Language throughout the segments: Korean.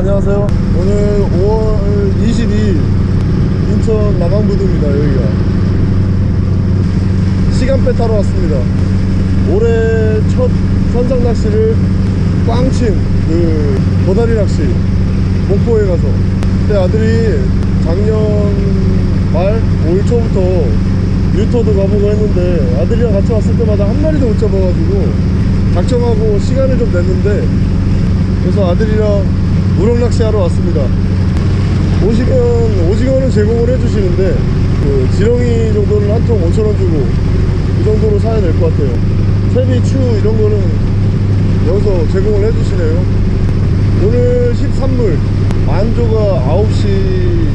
안녕하세요. 오늘 5월 22일 인천 남항부두입니다 여기가. 시간배 타러 왔습니다. 올해 첫 선상 낚시를 꽝친 그 도다리 낚시 목포에 가서. 그때 아들이 작년 말 5일 초부터 유토도 가보고 했는데 아들이랑 같이 왔을 때마다 한 마리도 못 잡아가지고 작정하고 시간을 좀 냈는데 그래서 아들이랑 우럭 낚시하러 왔습니다. 오시면 오징어는 제공을 해주시는데 그 지렁이 정도는 한 통 5천원 주고 이 정도로 사야 될 것 같아요. 채비, 추 이런 거는 여기서 제공을 해주시네요. 오늘 13물. 만조가 9시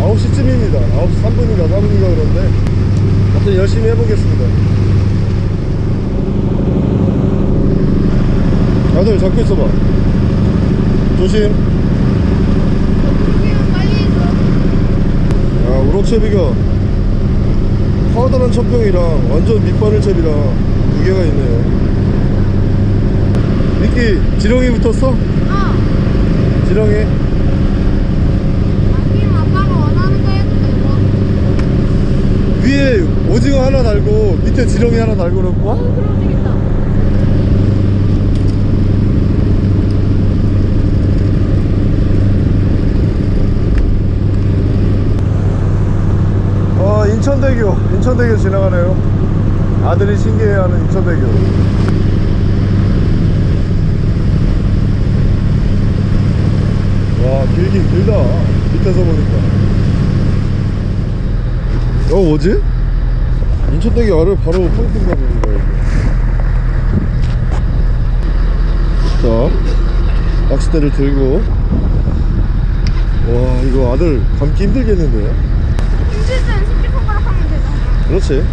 9시쯤입니다. 9시 3분인가 4분인가 그런데 하여튼 열심히 해보겠습니다. 아들 잡고 있어봐 조심 야 우럭채비가 파우더란 첩병이랑 완전 밑바늘채비랑 두 개가 있네요 미끼 지렁이 붙었어? 어. 지렁이 아니면 아빠가 원하는 거 해도 되고. 위에 오징어 하나 달고 밑에 지렁이 하나 달고 그럴 거야? 어, 그럼 되겠다. 어 인천대교 인천대교 지나가네요. 아들이 신기해하는 인천대교. 와 길긴 길다. 밑에서 보니까. 어 뭐지? 인천대교 아래 바로 포인트인가 보는 거야 자 낚싯대를 들고. 와 이거 아들 감기 힘들겠는데요? 힘들 때는 새끼손가락 하면 되잖아. 그렇지.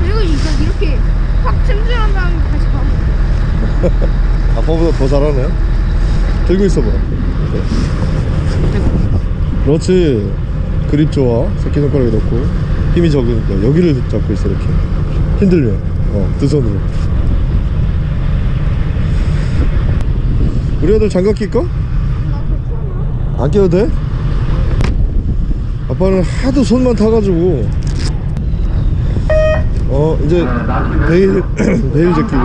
그리고 이거 이렇게 확 찜질한 다음에 다시 가면 아빠보다 더 잘하네. 들고 있어봐. 그렇지. 그립 좋아. 새끼손가락에 넣고. 힘이 적으니까. 여기를 잡고 있어 이렇게. 힘들면 어 두 손으로. 우리 아들 장갑 낄까? 안 껴도 돼? 아빠는 하도 손만 타가지고 어 이제 베일 베일 제끼고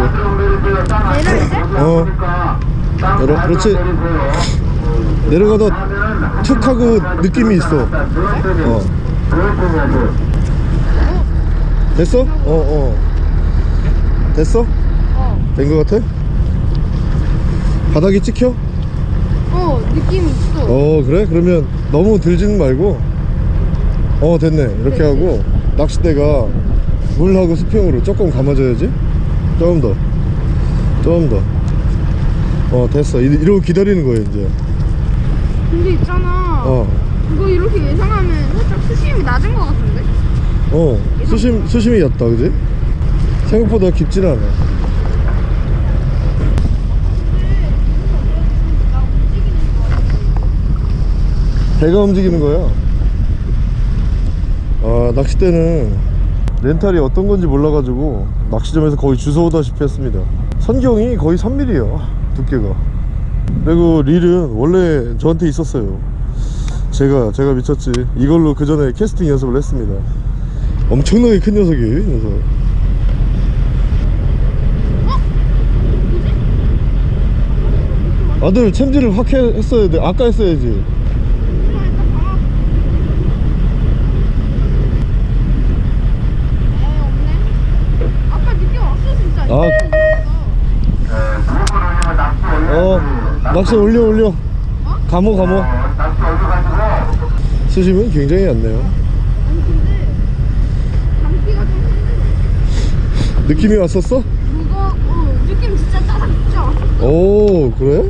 내려 이제? 어 내려 그렇지 내려가다 툭 하고 느낌이 있어 어 됐어? 어어 됐어? 어. 된 거 같아? 바닥이 찍혀? 어, 느낌 있어. 어 그래? 그러면 너무 들지는 말고 어 됐네 이렇게 하고 낚싯대가 물하고 수평으로 조금 감아줘야지 조금 더 조금 더어 됐어 이- 이러고 기다리는 거예요 이제 근데 있잖아. 어 이거 이렇게 예상하면 살짝 수심이 낮은 것 같은데? 어 수심 수심이 얕다 그지? 생각보다 깊진 않아. 배가 움직이는 거야 아 낚싯대는 렌탈이 어떤 건지 몰라가지고 낚시점에서 거의 주워오다시피 했습니다. 선경이 거의 3mm야 두께가. 그리고 릴은 원래 저한테 있었어요. 제가 제가 미쳤지. 이걸로 그 전에 캐스팅 연습을 했습니다. 엄청나게 큰 녀석이에요 이 녀석. 아들 챔질을 확 해- 했어야 돼. 아까 했어야지 에이, 없네. 아빠 느낌 왔어, 진짜. 아. 어 낚시 올려 올려 감호 감호 수심은 굉장히 얕네요. 느낌이 왔었어? 어, 느낌 진짜 왔어. 오 그래?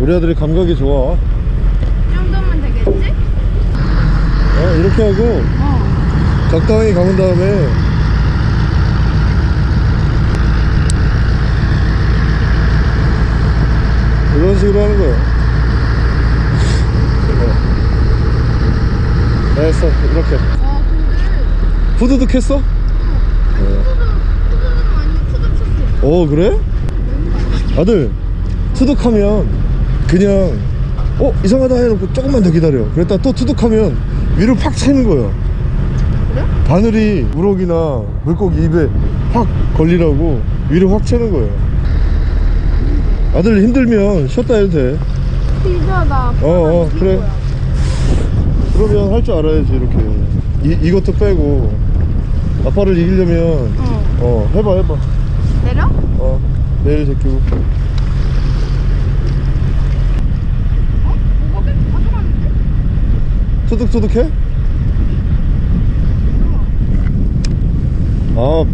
우리 아들이 감각이 좋아 이 정도면 되겠지? 어 이렇게 하고 어. 적당히 감은 다음에 이런 식으로 하는 어. 됐어 이렇게 아, 근데. 후두둑 했어? 어. 오 그래? 아들 투둑하면 그냥 어 이상하다 해놓고 조금만 더 기다려 그랬다 또 투둑하면 위로 팍 채는 거야 그래? 바늘이 우럭이나 물고기 입에 확 걸리라고 위로 확 채는 거예요 아들 힘들면 쉬었다 해도 돼 진짜 나 어, 어, 그래. 거야. 그러면 할 줄 알아야지 이렇게 이, 이것도 빼고 아빠를 이기려면 어. 어 해봐 해봐 내려? 어 내일 제끼고 어? 뭐가 계속 가져가는데? 투둑투둑해? 아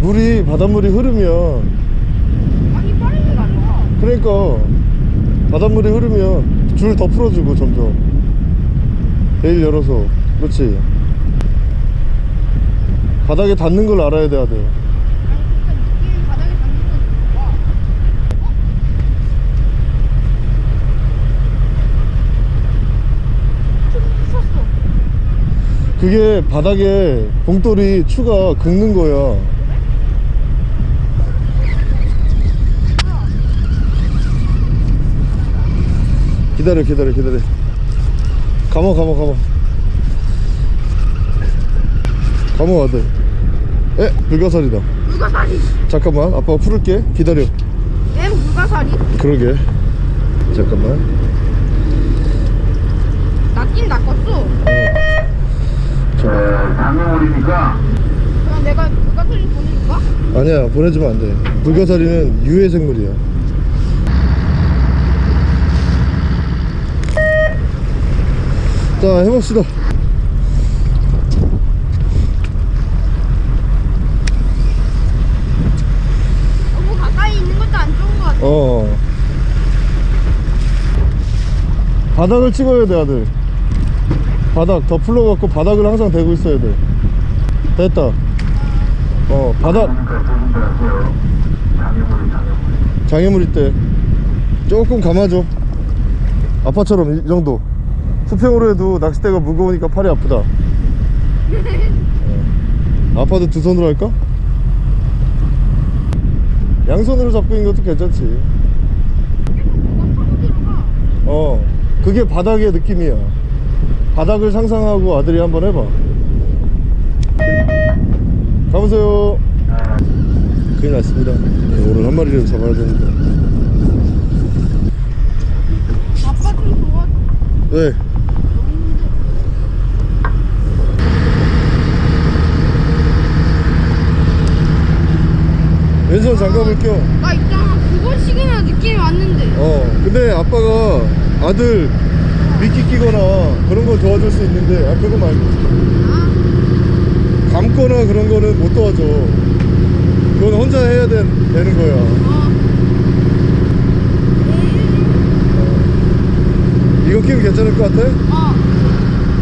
물이 바닷물이 흐르면 그러니까 바닷물이 흐르면 줄 더 풀어주고 점점. 베일 열어서. 그렇지. 바닥에 닿는 걸 알아야 돼? 좀 부셨어 그게 바닥에 봉돌이 추가 긁는 거야 기다려 기다려 기다려. 감어 감어 감어. 감어 아들. 에 불가사리다. 물가사리 잠깐만 아빠가 풀을게. 기다려. 엠 물가사리 그러게. 잠깐만. 낚긴 낚았어. 자 장애물이니까. 그럼 내가 물가사리 보내줄까? 아니야 보내주면 안돼. 불가사리는 유해 생물이야 자 해봅시다. 너무 가까이 있는 것도 안 좋은 것 같아. 어. 바닥을 찍어야 돼 아들. 바닥 더 풀러갖고 바닥을 항상 대고 있어야 돼. 됐다. 어 바닥. 장애물 때 조금 감아줘. 아빠처럼 이 정도 수평으로 해도 낚싯대가 무거우니까 팔이 아프다. 어. 아빠도 두 손으로 할까? 양손으로 잡고 있는 것도 괜찮지. 어 그게 바닥의 느낌이야. 바닥을 상상하고 아들이 한번 해봐. 가보세요. 큰일 났습니다. 네, 오늘 한 마리라도 잡아야 되는데. 아빠 좀 도와줘. 왜? 왼손 장갑을 껴. 나 있잖아 두 번씩이나 느낌이 왔는데 어. 근데 아빠가 아들 미끼 끼거나 그런 거 도와줄 수 있는데, 아, 그거 말고. 아, 감거나 그런 거는 못 도와줘. 그건 혼자 해야 되, 되는 거야. 어. 이거 끼면 괜찮을 것 같아? 어.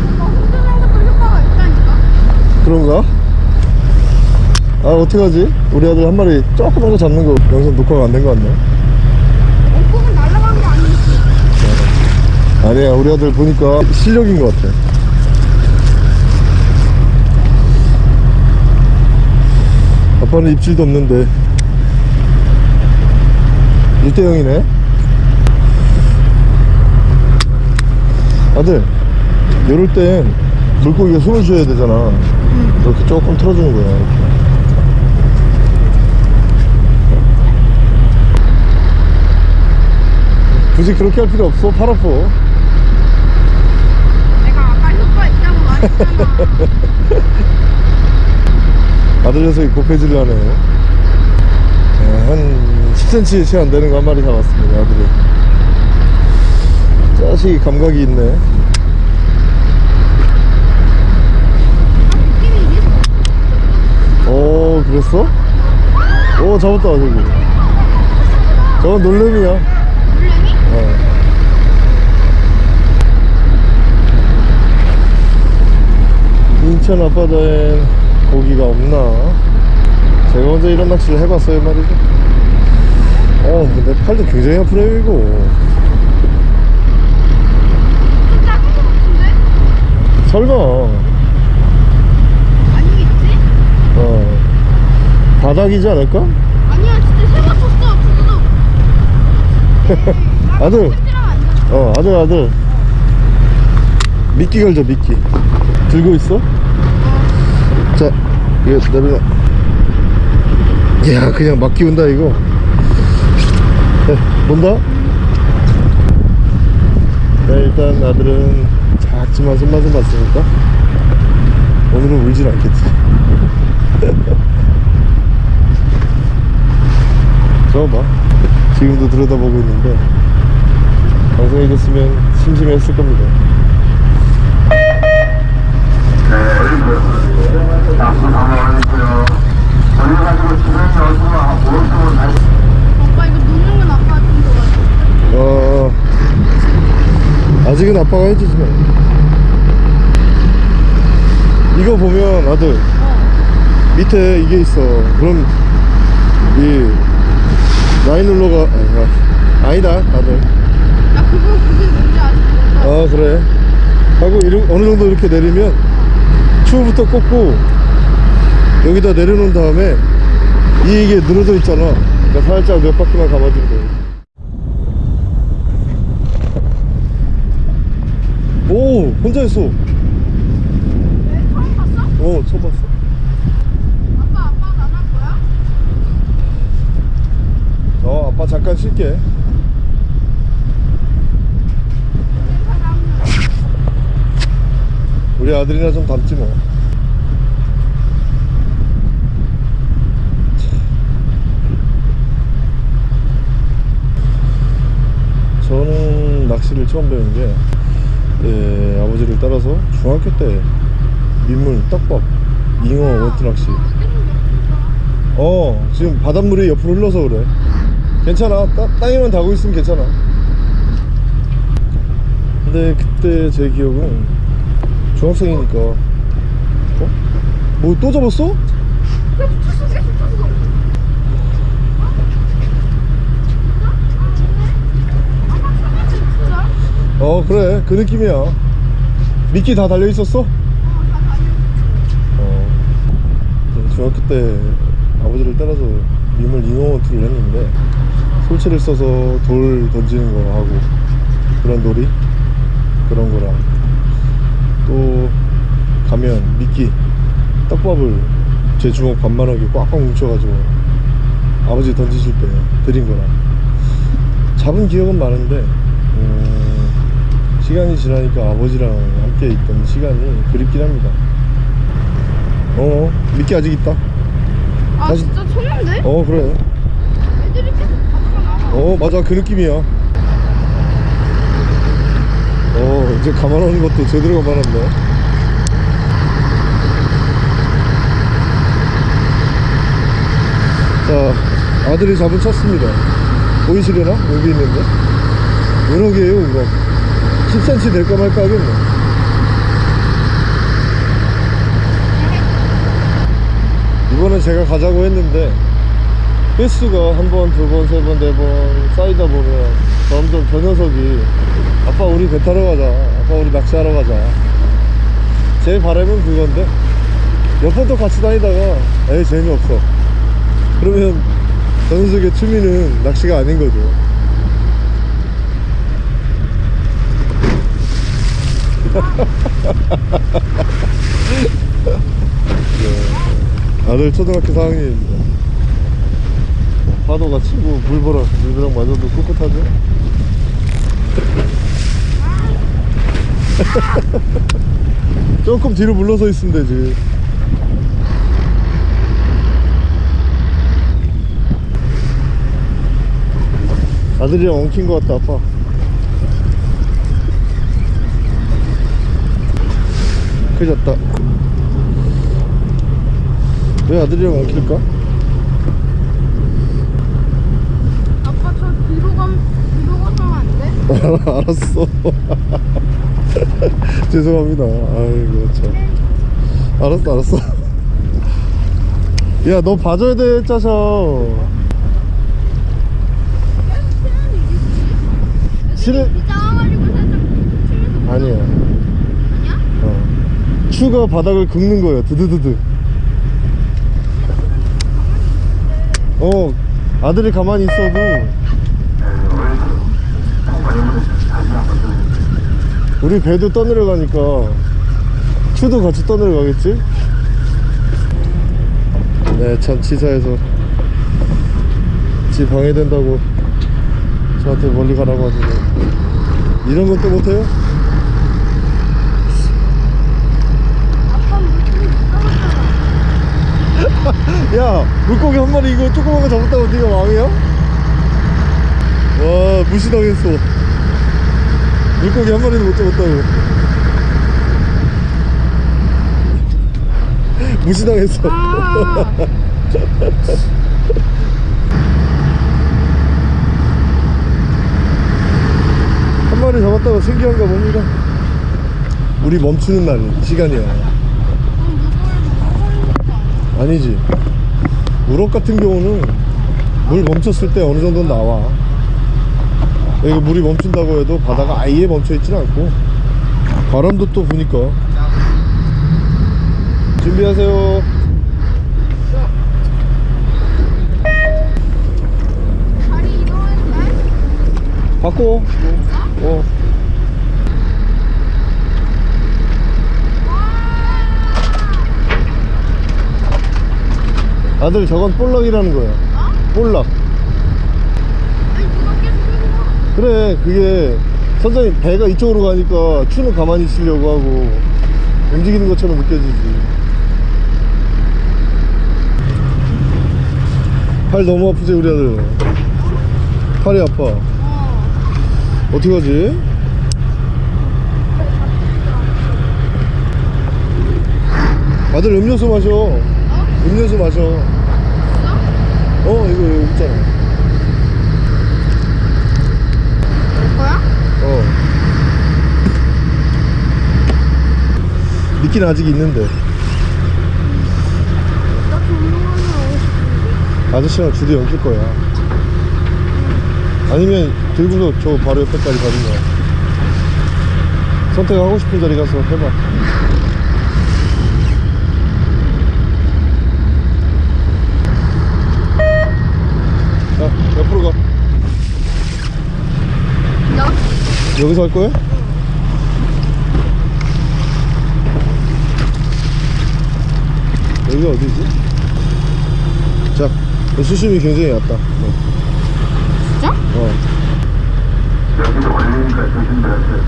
오빠 혼자는 것도 효과가 있다니까 그런가? 아, 어떡하지? 우리 아들 한 마리 조그만 거 잡는 거 영상 녹화가 안 된 거 같네. 원폭은 날아간 게 아니지 아니야 우리 아들 보니까 실력인 것 같아 아빠는 입질도 없는데 1대0이네 아들 이럴 땐 물고기가 숨을 쉬어야 되잖아 이렇게 조금 틀어주는 거야 이렇게. 굳이 그렇게 할 필요 없어. 팔 아파 내가 아까 효과 있다고 말했잖아. 아들 녀석이 고패질을 하네요. 네, 한 10cm 채 안 되는 거 한 마리 잡았습니다 아들이. 자식이 감각이 있네. 오 그랬어? 오 잡았다 저기. 저건 놀래미야 어. 인천 앞바다엔 고기가 없나 제가 먼저 이런 낚시를 해봤어요 말이죠 어 근데 팔도 굉장히 아프네요 이거? 설마 아니겠지? 어 바닥이지 않을까? 아니야 진짜 새 맞췄어 두두둑 아들. 어 아들 아들 미끼 걸자 미끼. 들고 있어? 자 이거 내려놔. 야 그냥 막 끼운다 이거. 네, 본다? 네 일단 아들은 작지만 손맛은 봤으니까 오늘은 울진 않겠지. 저봐. 지금도 들여다보고 있는데 방송에 됐으면 심심했을 겁니다 네, 오빠 이거 건 아빠. 어 아직은 아빠가 해주지만 이거 보면 아들 어. 밑에 이게 있어 그럼 이 라인룰러가 아, 아니다 아들 나 그거 그게 뭔지 아직 몰라. 아 그래 하고 이르, 어느 정도 이렇게 내리면 추후부터 꽂고 여기다 내려놓은 다음에 이 이게 늘어져 있잖아 그러니까 살짝 몇 바퀴만 감아주면 돼. 오 혼자 했어 왜 처음 봤어? 어 처음 봤어 아빠 안할 거야? 어 아빠 잠깐 쉴게 우리 아들이나 좀 닮지 뭐. 저는 낚시를 처음 배운 게 예, 아버지를 따라서 중학교 때 민물, 떡밥, 잉어, 원투 낚시. 어 지금 바닷물이 옆으로 흘러서 그래. 괜찮아. 따, 땅에만 닿고 있으면 괜찮아. 근데 그때 제 기억은 중학생이니까 어? 뭐 또 잡았어? 어 그래 그 느낌이야 미끼 다 달려있었어? 어 네, 중학교 때 아버지를 따라서 민물 잉어원투를 했는데 솔체를 써서 돌 던지는 거 하고 그런 놀이 그런 거랑 또 가면 미끼 떡밥을 제 주먹 반만하게 꽉꽉 뭉쳐가지고 아버지 던지실 때 드린 거랑 잡은 기억은 많은데 음, 시간이 지나니까 아버지랑 함께 있던 시간이 그립긴 합니다. 어 미끼 아직 있다? 아 다시- 진짜 쳤는데? 어 그래. 애들이 계속 나가. 어 맞아. 그 느낌이야 어 이제 감안하는 것도 제대로 감안한다. 자 아들이 잡은 쳤습니다. 보이시려나? 여기 있는데? 은어개에요 은어 10cm 될까 말까 하겠네. 이번엔 제가 가자고 했는데 횟수가 한 번, 두 번, 세 번, 네 번 쌓이다 보면 점점 저 녀석이 아빠 우리 배 타러 가자 아빠 우리 낚시하러 가자. 제 바람은 그건데 또 같이 다니다가 에이 재미없어. 그러면 저 녀석의 취미는 낚시가 아닌 거죠. 네. 아들 초등학교 4학년입니다. 파도가 치고 물보라 물벼락 맞아도 꿋꿋하죠 조금 뒤로 물러서 있으면 되지 아들이랑 엉킨 것 같다 아빠 커졌다 왜 아들이랑 엉킬까? 아빠 저 뒤로 감 뒤로 가면 안 돼? 알았어. 죄송합니다. 아이고 참. 알았어, 알았어. 야, 너 봐줘야 돼, 짜셔. 실은 아니야. 아니야? 어. 추가 바닥을 긁는 거야. 드드드드. 어, 아들이 가만히 있어도 네, 어린이들. 어린이들 다시 다시 한번 들려주세요. 우리 배도 떠내려가니까 추도 같이 떠내려가겠지? 네, 참 치사해서 지 방해된다고 저한테 멀리 가라고 하시네 이런 것도 못해요? 야 물고기 한 마리 이거 조그만 거 잡았다고 네가 왕이야? 와 무시당했어 물고기 한 마리도 못 잡았다고. 무시당했어. 아, 한 마리 잡았다고 신기한가 봅니다 우리 멈추는 날 시간이야? 아니지. 우럭 같은 경우는 물 멈췄을 때 어느 정도 나와 여기 물이 멈춘다고 해도 바다가 아예 멈춰 있지는 않고. 바람도 또 부니까. 준비하세요? 바꿔. 어. 아들 저건 볼락이라는 거야. 볼락 아니 누가 계속 끌고 가. 그래 그게 선장님 배가 이쪽으로 가니까 추는 가만히 있으려고 하고 움직이는 것처럼 느껴지지 팔 너무 아프지 우리 아들 팔이 아파 어. 어떻게 하지? 아들 음료수 마셔 어? 음료수 마셔? 어 이거 여기 있잖아 거야? 어 미끼는 아직 있는데. 아저씨랑 주도 엮일 거야 아니면 들고서 저 바로 옆에까지 가든가 선택하고 싶은 자리 가서 해봐 자 옆으로 가 나? 여기서 할 거야? 여기가 어디지? 자, 이 수심이 굉장히 얕다. 어. 진짜? 어. 여기도 걸리니까 조심하세요.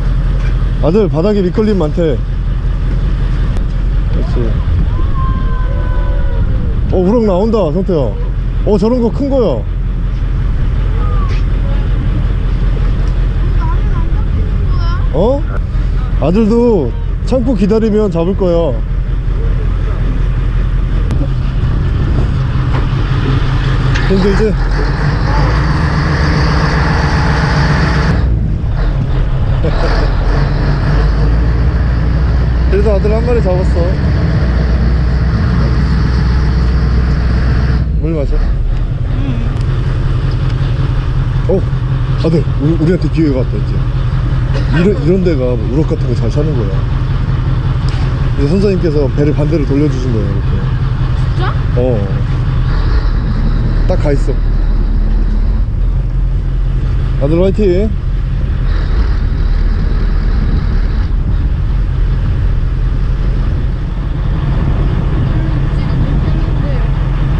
아들, 바닥에 밑걸림 많대. 그렇지. 어, 우럭 나온다, 성태야. 어, 저런 거 큰 거야. 어? 아들도 참고 기다리면 잡을 거야. 힘들지? 그래도 아들 한 마리 잡았어. 물 마셔. 어, 아들, 우리, 우리한테 기회가 왔다, 이제. 이런, 이런 데가 뭐 우럭 같은 거 잘 사는 거야. 이제 선생님께서 배를 반대로 돌려주신 거예요, 이렇게. 진짜? 어. 딱 가 있어. 아들 화이팅.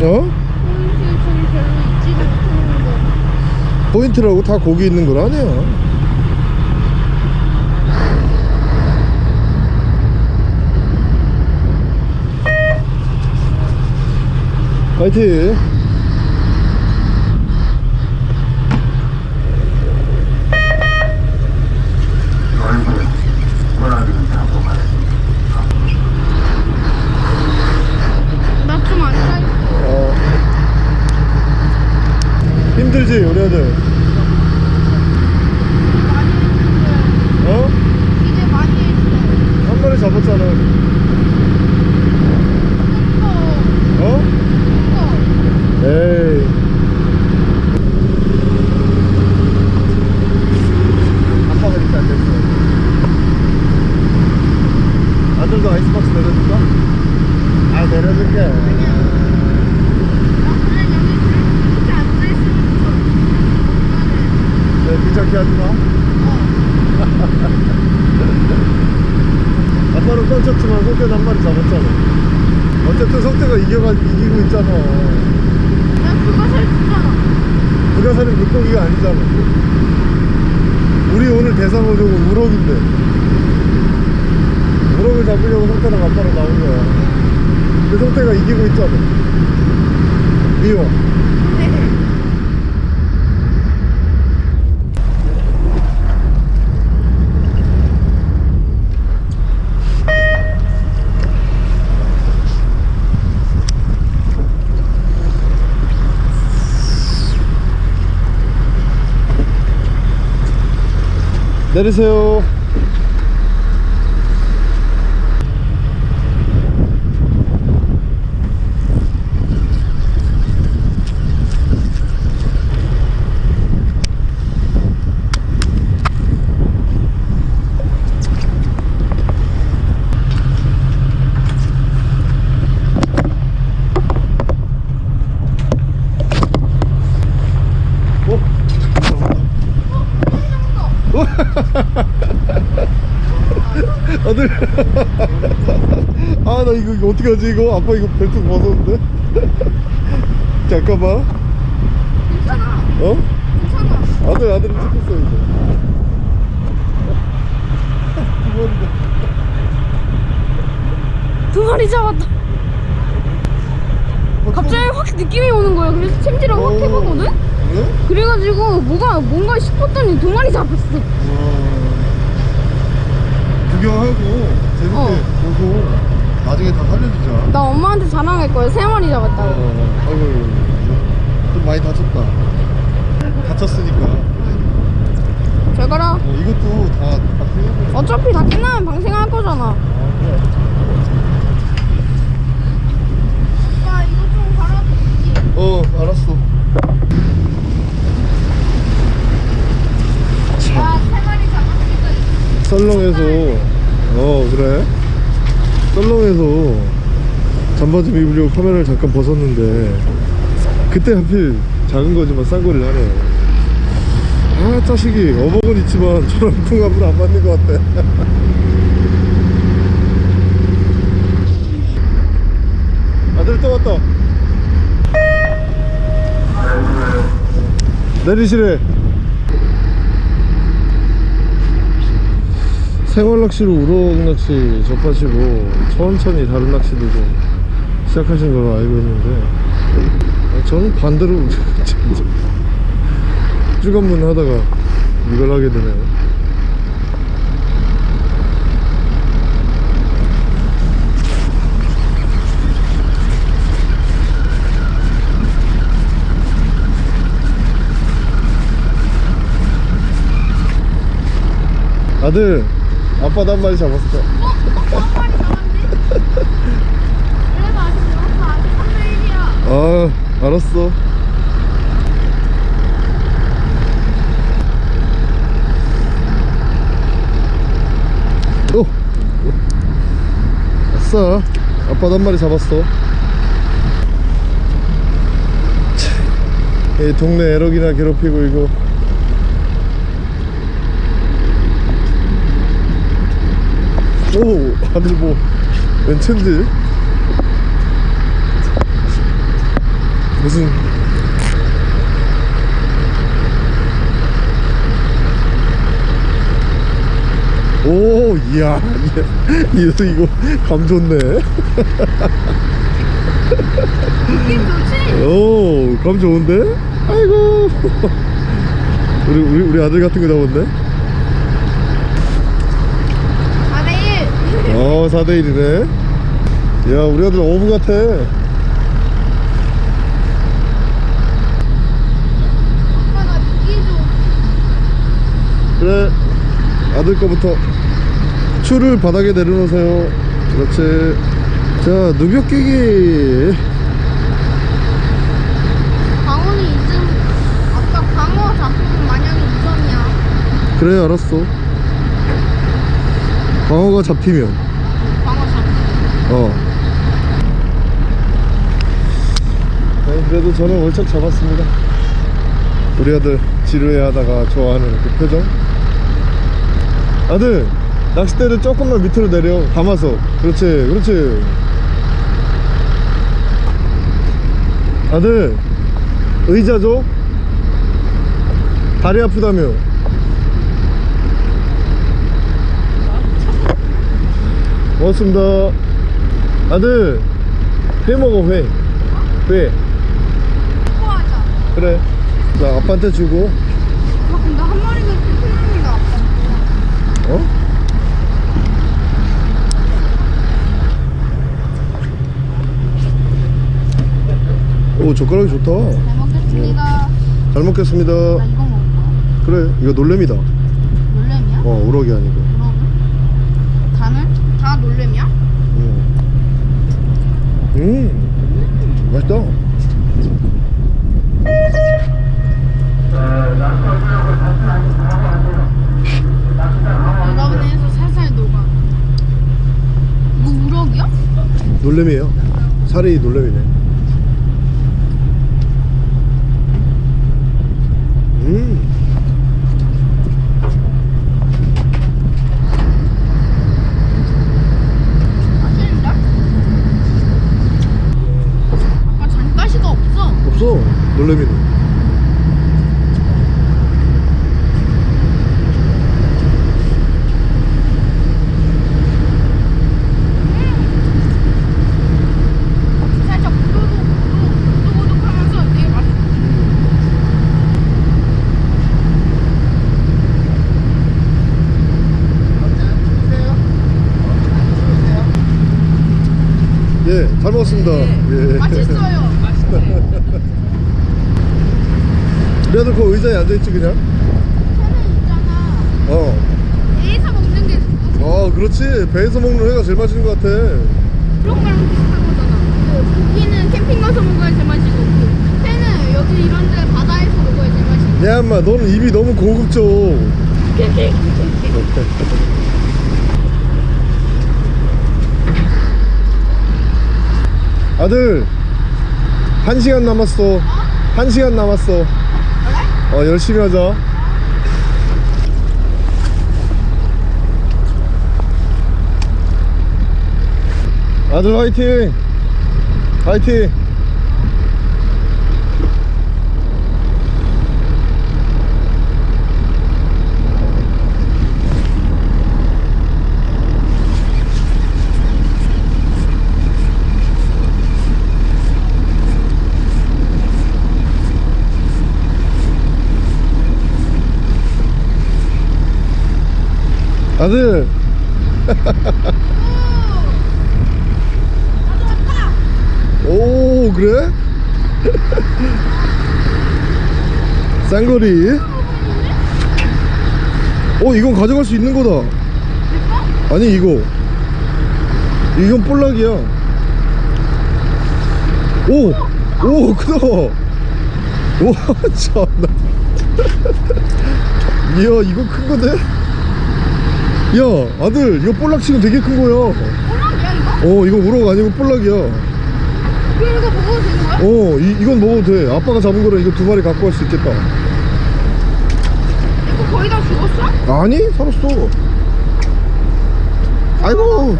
어? 포인트라고 다 거기 있는 걸 아니야. 화이팅. 얼굴 원하기는 잡아가야지. 나좀 앉아있어. 어. 힘들지, 우리 아들. 많이 했는데. 어? 이제 많이 했어. 한 마리 잡았잖아. 큰 어? 거, 에이. 아빠가 이렇게 안 됐어. 아들도 아이스박스 내려줄까? 아, 내려줄게. 나. 네, 귀찮게 하지 마. 어. 아빠는 뻥쳤지만 성태는 한 마리 잡았잖아 어쨌든 성태가 이겨가, 이기고 있잖아 난 그거 살 주잖아. 불가사리 물고기가 아니잖아 우리 오늘 대상 어종은 우럭인데 우럭을 잡으려고 성태랑 아빠랑 나온 거야. 근데 성태가 이기고 있잖아 미워. 네. 내리세요 어? 아들 아 나 이거, 이거 어떻게 하지 이거 아빠 이거 벨트 벗었는데 잠깐만 괜찮아. 어? 괜찮아. 아들 아들이 찍혔어 이제 두 마리 잡았다. 갑자기 확 느낌이 오는 거야. 그래서 챔질을 확 해보거든? 그래? 그래가지고 뭐가 뭔가 싶었더니 두 마리 잡았어. 와. 구경하고 재밌게 어. 보고 나중에 다 살려주자 나 엄마한테 자랑할 거야. 세 마리 잡았다고. 어, 아이고 좀 많이 다쳤다 다쳤으니까 잘 가라. 어, 이것도 다 바뀌고 어차피 다 끝나면 방생할 거잖아. 오빠 이거 좀 갈아주지. 어 알았어 나세 마리 잡았으니까 썰렁해서. 어 그래? 썰렁해서. 잠바 좀 입으려고 카메라를 잠깐 벗었는데. 그때 하필 작은 거지만 싼거리를 하네. 아 자식이. 어복은 있지만 저랑 궁합은 안 맞는 것 같아. 아들 또 왔다. 내리시래 생활 낚시로 우럭 낚시 접하시고 천천히 다른 낚시도 좀 시작하신 걸로 알고 있는데 아, 저는 반대로 쭈간문 하다가 이걸 하게 되네요. 아들 아빠도 한 마리 잡았어 어? 오빠 한 마리 잡았네? 그래도 아직 3대 1이야. 아 알았어 오 아싸 아빠도 한 마리 잡았어 참, 이 동네 에럭이나 괴롭히고 이거 오 아들 뭐 웬천지 무슨 오 이야 이거 이거 감 좋네. 느낌 좋지? 오감 좋은데? 아이고. 우리 우리 우리 아들 같은 거 잡았네 4대 1. 어 4대1이네 야 우리 아들 어부 같아. 그래 아들 거부터 추를 바닥에 내려놓으세요 그렇지 자 누벽 끼기 광어는 2점. 아까 광어 잡으면 만약에 2점이야. 그래 알았어 광어가 잡히면 어. 네, 그래도 저는 월척 잡았습니다. 우리 아들 지루해 하다가 좋아하는 그 표정. 아들 낚싯대를 조금만 밑으로 내려 감아서. 그렇지 그렇지. 아들 의자 줘 다리 아프다며. 고맙습니다 아들 회 먹어 회회 좋아하자. 그래 자 아빠한테 주고 아, 근데 한 마리가 큰입니다. 어? 오 젓가락이 좋다 잘 먹겠습니다. 잘 먹겠습니다 나 이거 먹을 거야. 그래 이거 놀래미다 놀래미야? 어 우럭이 아니고 그러면? 다는? 다 놀래미야? 음, 음 맛있다 여러분에서 살살 녹아. 이거 우럭이야? 놀래미에요 살이 놀래미네 음 맛있는데? 아까 잔가시가 없어. 없어 놀래미는 맛있어. 예잘 먹었습니다 예. 맛있어요. 맛있어요. 그래도 그 의자에 앉아있지 그냥 회는 있잖아. 어 배에서 먹는 게아 그렇지 배에서 먹는 회가 제일 맛있는 것 같아 그런 거랑 비슷한 거잖아. 그 고기는 캠핑 가서 먹어야 제맛이고 그 회는 여기 이런 데 바다에서 먹어야 제맛이고. 야 인마 너는 입이 너무 고급져 아들 한 시간 남았어 한 시간 남았어? 어 열심히 하자. 아들 화이팅! 화이팅 왔다. 오 그래? 쌍거리. 어 이건 가져갈 수 있는 거다. 아니 이거. 이건 볼락이야. 오 오 크다. 와 참나. 이야 이거 큰 건데 야 아들 이거 볼락치고 되게 큰 거야 몰락이야 이거? 어 이거 우럭 아니고 볼락이야 그럼 이거 먹어도 되는 거야? 어 이, 이건 먹어도 돼 아빠가 잡은 거라 이거 두 마리 갖고 갈 수 있겠다 이거 거의 다 죽었어? 아니 살았어 아이고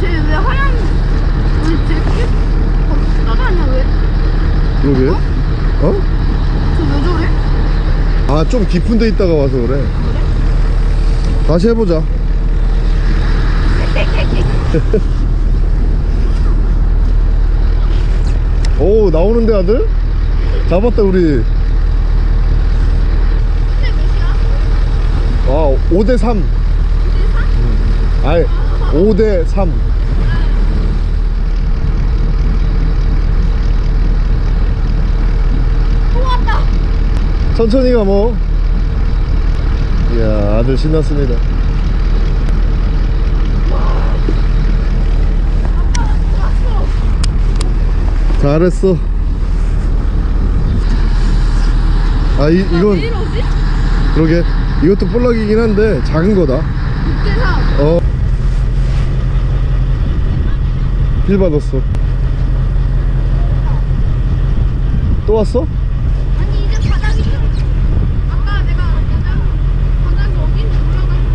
쟤왜 하얀 왜쟤 나다냐 왜? 그러게 어? 쟤왜 저래? 아 좀 깊은 데 있다가 와서 그래 다시 해보자. 오 나오는데 아들? 잡았다 우리? 아 5대3 아이 5대3 또 왔다. 천천히 가뭐 이야 아들 신났습니다 잘했어 아 이, 왜 이건? 그러게 이것도 볼락이긴 한데 작은 거다 6대3 어. 힐 받았어. 또 왔어? 아니 이제 바닥이 좀 아까 내가 바닥 바닥이 어딘지 몰라가지고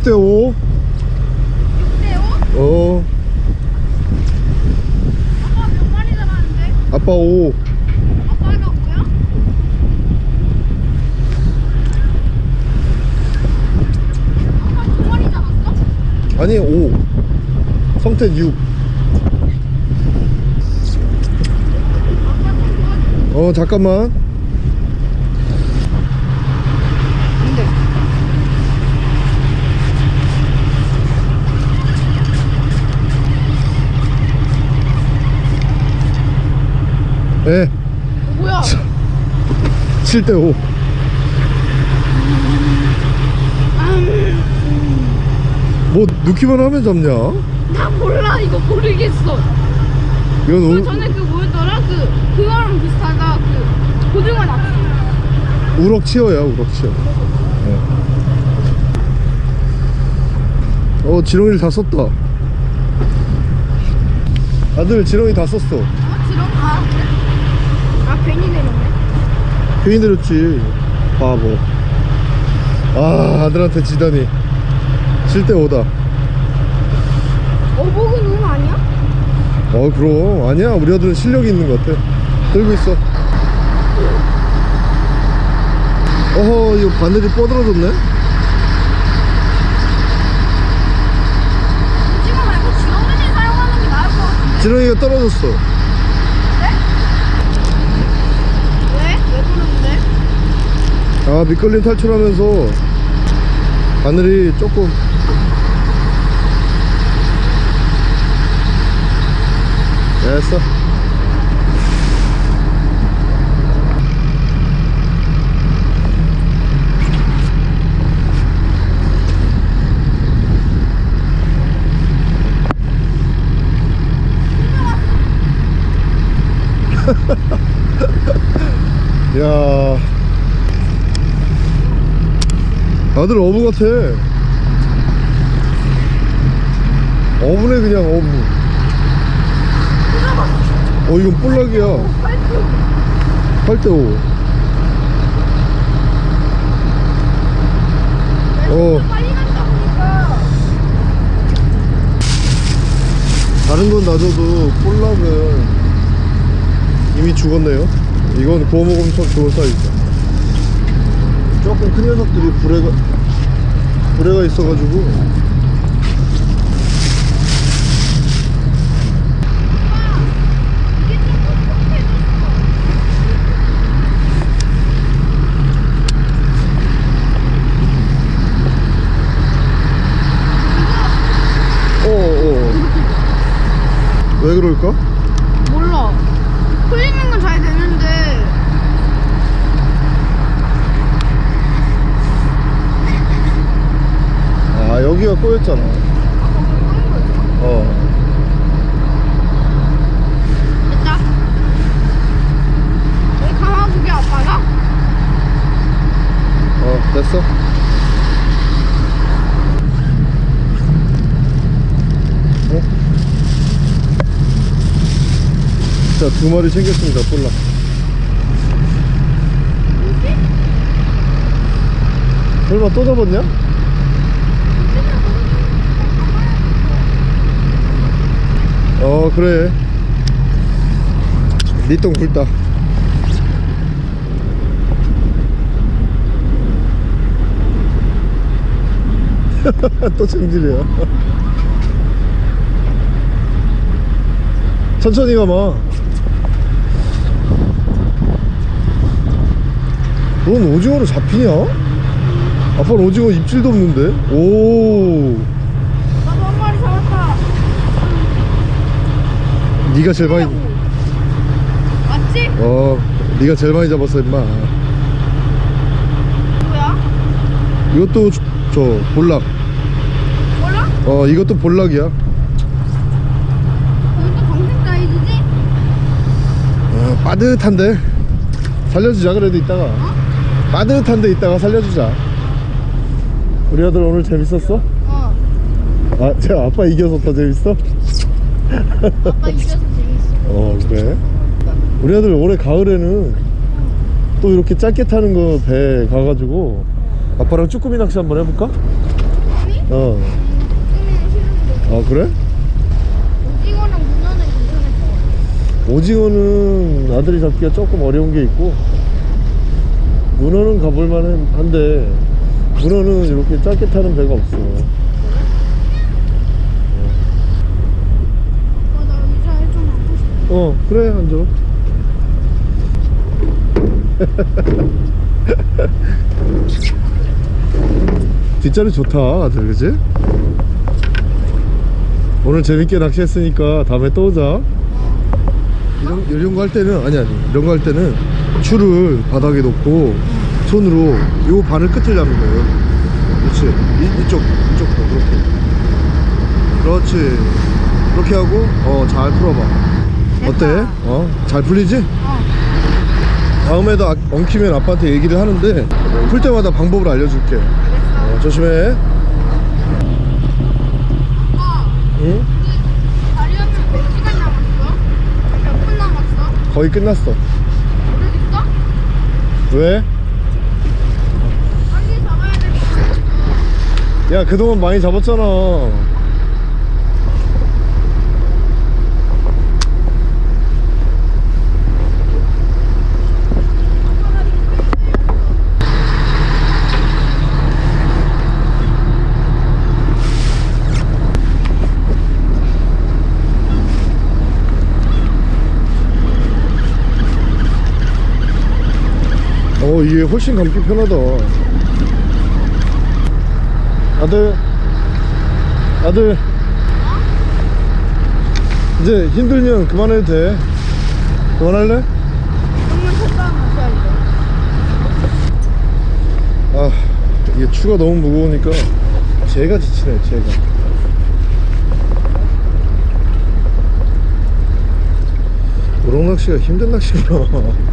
6대5 6대5? 어 아빠 몇 마리 잡았는데? 아빠 5 아빠가 뭐야? 아빠 두 마리 잡았어? 아니 5 성태 6 아빠 좀 도와줘 어 잠깐만 근데 예 뭐야 7대 5 뭐 넣기만 하면 잡냐? 나 몰라 이거 모르겠어 이건 그 우, 전에 그 뭐였더라? 그 그거랑 비슷하다 그 고등어 낚시 우럭치어야 우럭치어 예. 어 지렁이를 다 썼다 아들 지렁이 다 썼어 어? 지렁? 아 그래? 아 괜히 내렸네 괜히 내렸지. 바보. 아 아들한테 지다니. 7대5다. 어복은 응 아니야? 어 그럼. 아니야. 우리 아들은 실력이 있는 것 같아. 들고 있어. 어허 이거 바늘이 뻗어졌네? 지렁이가 떨어졌어 왜? 왜 그러는데? 아 미끌림 탈출하면서 바늘이 조금 됐어. 야 아들 어부 같아. 어부네 그냥 어부. 어 이건 볼락이야. 8대5 어. 다른 건 놔줘도 볼락은 이미 죽었네요. 이건 구워 먹으면 참 좋은 사이즈다. 조금 큰 녀석들이 불에 가 불에가 있어가지고 이게 좀 뻑뻑해졌어 어어 왜 그럴까? 몰라 풀리는 건 잘 되는데 아 여기가 꼬였잖아 어 됐다 여기 감아주게 아빠가? 어, 됐어? 어? 자, 두 마리 챙겼습니다, 볼락. 설마 또 잡았냐? 어, 그래. 니똥 굵다. 또 챙질이야. 천천히 가마. 넌 오징어로 잡히냐? 아빠는 오징어 입질도 없는데? 오, 나도 한 마리 잡았다 네가 제일 많이, 맞지? 어, 네가 제일 많이 잡았어, 임마. 뭐야? 이것도 저, 저 볼락. 몰라? 어, 이것도 볼락이야. 거기도 방생 사이즈지? 어, 빠듯한데 살려주자 그래도 이따가 빠듯한데 이따가 살려주자 우리 아들 오늘 재밌었어? 어 아, 제 아빠 이겨서 더 재밌어? 아빠 이겨서 재밌어 어 그래? 우리 아들 올해 가을에는 또 이렇게 짧게 타는 거 배 가가지고 아빠랑 쭈꾸미 낚시 한번 해볼까? 어. 아 그래? 오징어랑 문어는 괜찮을 것. 오징어는 아들이 잡기가 조금 어려운 게 있고 문어는 가볼만 한데 문어는 이렇게 짧게 타는 배가 없어 어, 나 의자에 좀 앉고 싶 어. 어 그래 앉아 뒷자리 좋다 아들 그지? 오늘 재밌게 낚시했으니까 다음에 또 오자. 이런, 이런 거 할 때는 아니 아니 이런 거 할 때는 줄을 바닥에 놓고 손으로 요 바늘 끝을 잡는 거예요. 그렇지. 이, 이쪽 이쪽도 그렇게. 그렇지. 그렇게 하고 어 잘 풀어봐 어때? 어? 잘 풀리지? 어. 다음에도 아- 엉키면 아빠한테 얘기를 하는데 풀 때마다 방법을 알려줄게. 어, 조심해 응? 다리하면 몇 시간 남았어? 몇 분 남았어? 거의 끝났어 오래됐어? 왜? 빨리 잡아야 될것 같아. 야 그동안 많이 잡았잖아 어 이게 훨씬 감기 편하다. 아들. 아들. 이제 힘들면 그만해도 돼. 그만할래? 아 이게 추가 너무 무거우니까 제가 지치네 제가. 우럭 낚시가 힘든 낚시구나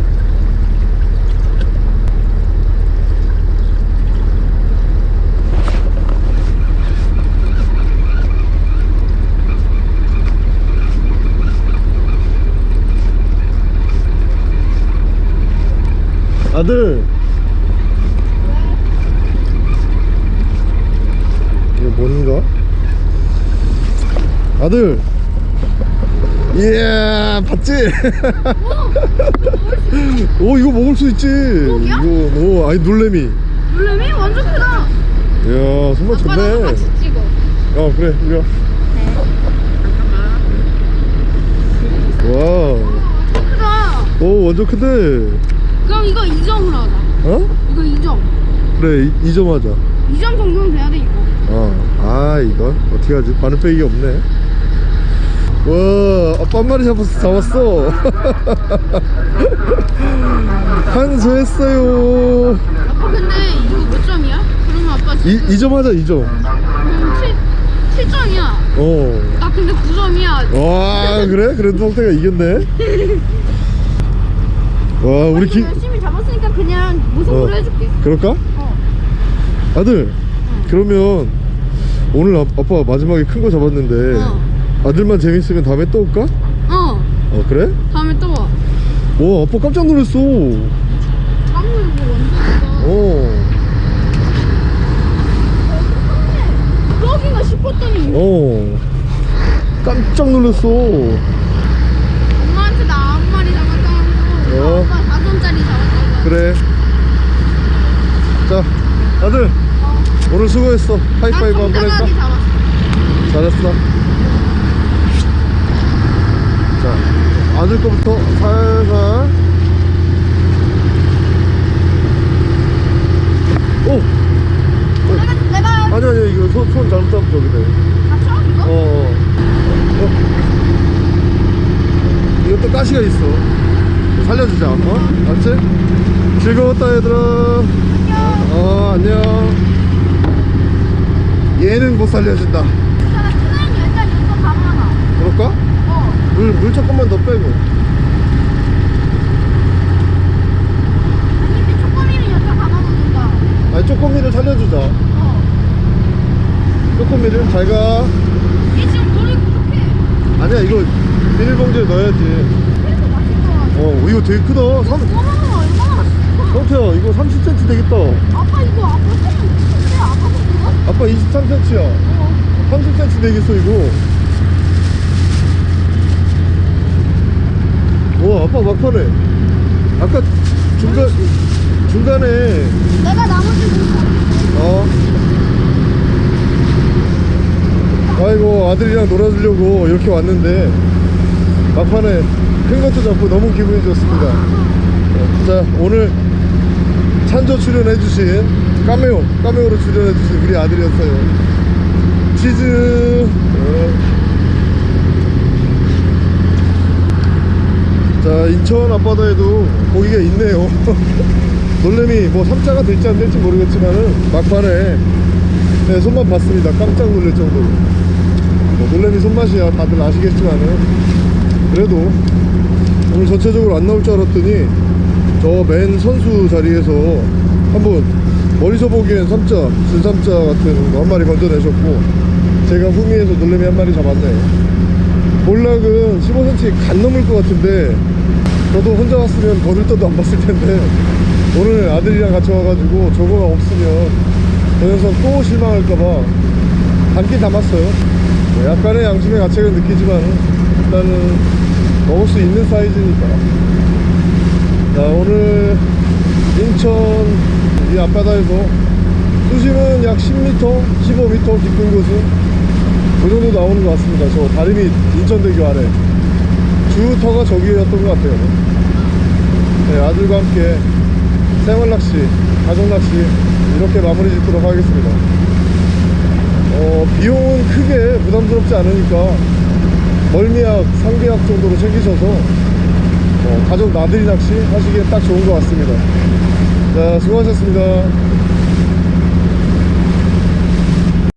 아들 이거 뭔가? 아들 이야 봤지? 오 이거 먹을 수 있지? 이거 오 아니 놀래미 놀래미 완전 크다. 이야 나도 좋네 같이 찍어. 어 그래 이리 와 와. 크다. 오 완전 큰데 그럼 이거 2점으로 하자. 어? 이거 2점. 그래 이점 하자 2점 정도는 돼야 돼 이거. 어. 아 이거 어떻게 하지 바늘 빼기가 없네 와 아빠 한 마리 잡았어 잡았어 한수했어요 아빠 근데 이거 몇 점이야? 그러면 아빠 이, 지금 2 점 하자 2점 음, 7, 7점이야. 어. 나 근데 9점이야. 와 그래? 그래도 성태가 이겼네 와 우리 기 열심히 잡았으니까 그냥 무승부로 어. 해줄게. 그럴까? 어. 아들 그러면 오늘 아, 아빠 마지막에 큰 거 잡았는데 어. 아들만 재밌으면 다음에 또 올까? 어. 어 그래? 다음에 또 와. 와 아빠 깜짝 놀랐어 깜놀 이거 완전. 어. 그러기가 싶었더니 어 깜짝 놀랐어 엄마한테 나 한 마리 잡았다고 어. 오빠 4점짜리 잡았다고 그래 자 아들 어. 오늘 수고했어 하이파이브 한번 할까? 잘했어 자 아들 거부터 살살 오! 내가 아니 아니 이거 손, 손 잘못하면 저기 돼 맞춰 이거? 어, 어. 어. 이것도 가시가 있어. 살려주자, 어? 알았지? 즐거웠다, 얘들아. 안녕 어, 안녕. 얘는 못 살려준다. 그럴까? 어 물, 물 조금만 더 빼고. 아니 근데 쪼꼬미는 여기다 감아놓는다 아니, 쪼꼬미를 살려주자. 어 쪼꼬미를 잘 가. 얘 지금 돌이 부족해 아니야, 이거 비닐봉지에 넣어야지. 어, 이거 되게 크다. 삼, 어머나 얼마나 맛있어 성태야, 이거 30cm 되겠다. 아빠 이거 아빠 손 근데 아빠 손 그거? 아빠 23cm야. 30cm 되겠어 이거. 와 아빠 막판에 아까 중간 중간에. 내가 나머지 못 어? 아이고 아들이랑 놀아주려고 이렇게 왔는데. 막판에 큰 것도 잡고 너무 기분이 좋습니다. 네, 자 오늘 찬조 출연해주신 까메오 까메오로 출연해주신 우리 아들이었어요. 치즈. 네. 자 인천 앞바다에도 고기가 있네요. 놀래미 뭐 3자가 될지 안 될지 모르겠지만은 막판에 네, 손맛 봤습니다. 깜짝 놀랄 정도로. 뭐 놀래미 손맛이야. 다들 아시겠지만은 그래도 오늘 전체적으로 안 나올 줄 알았더니 저 맨 선수 자리에서 한번 멀리서 보기엔 3자 진삼자 같은 거 한 마리 건져내셨고 제가 후미에서 놀래미 한 마리 잡았네요 볼락은 15cm 간 넘을 것 같은데 저도 혼자 왔으면 거들떠도 안 봤을 텐데 오늘 아들이랑 같이 와가지고 저거가 없으면 저 녀석 또 실망할까봐 담긴 담았어요. 뭐 약간의 양심의 가책은 느끼지만 일단은 먹을 수 있는 사이즈니까. 자 오늘 인천 이 앞바다에서 수심은 약 10m, 15m 깊은 곳은 그 정도 나오는 것 같습니다. 저 다리 밑 인천대교 아래. 주터가 저기였던 것 같아요. 네, 아들과 함께 생활낚시, 가족낚시 이렇게 마무리 짓도록 하겠습니다. 어, 비용은 크게 부담스럽지 않으니까 멀미약, 상비약 정도로 챙기셔서 어, 가족 나들이 낚시 하시기에 딱 좋은 것 같습니다. 자 수고하셨습니다